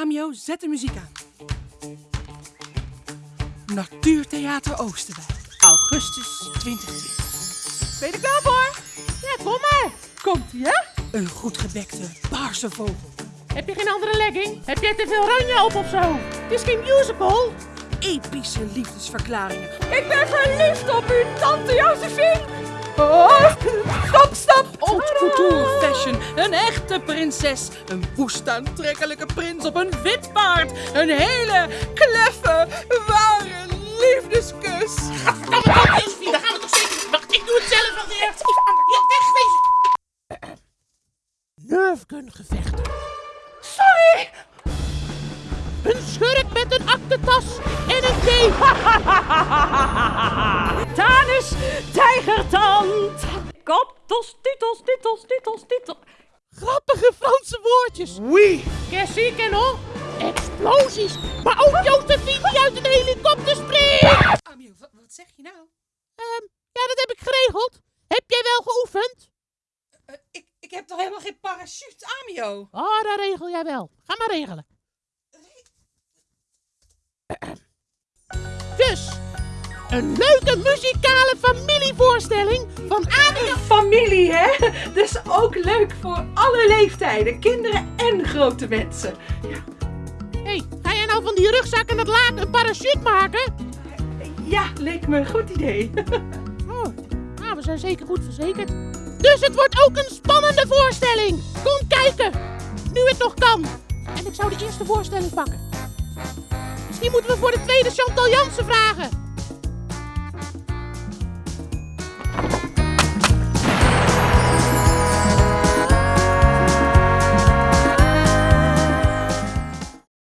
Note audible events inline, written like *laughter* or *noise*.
Amio, zet de muziek aan. Natuurtheater Oosterwijk, augustus 2020. Ben je er klaar voor? Ja, kom maar. Komt ie, hè? Een goed gebekte paarse vogel. Heb je geen andere legging? Heb jij te veel oranje op of zo? Het is geen musical. Epische liefdesverklaringen. Ik ben verliefd op u, tante Josephine. Fashion, een echte prinses. Een woest aantrekkelijke prins op een wit paard. Een hele kleffe, ware liefdeskus. Kom maar op, Josephine. Dan gaan we toch zeker... Wacht, ik doe het zelf wel weer. Ja, wegwezen. Nerfgun gevechten. Sorry. Een schurk met een aktentas en een thee. *laughs* Tanus, tijgertand. Koptos, titels, titels, titels, titels. Grappige Franse woordjes. Oui. Cassie en hoor. Explosies. Maar ook Josephine die uit een helikopter springt. Amio, wat, wat zeg je nou? Ehm, ja, dat heb ik geregeld. Heb jij wel geoefend? Eh, ik, ik heb toch helemaal geen parachute, Amio? Oh, dat regel jij wel. Ga maar regelen. Een leuke muzikale familievoorstelling van Adriaan. Familie, hè? Dus ook leuk voor alle leeftijden, kinderen en grote mensen. hey, ga jij nou van die rugzak en dat laken een parachute maken? Ja, leek me een goed idee. *laughs* Oh, nou, we zijn zeker goed verzekerd. Dus het wordt ook een spannende voorstelling. Kom kijken, nu het nog kan. En ik zou de eerste voorstelling pakken. Misschien moeten we voor de tweede Chantal Jansen vragen.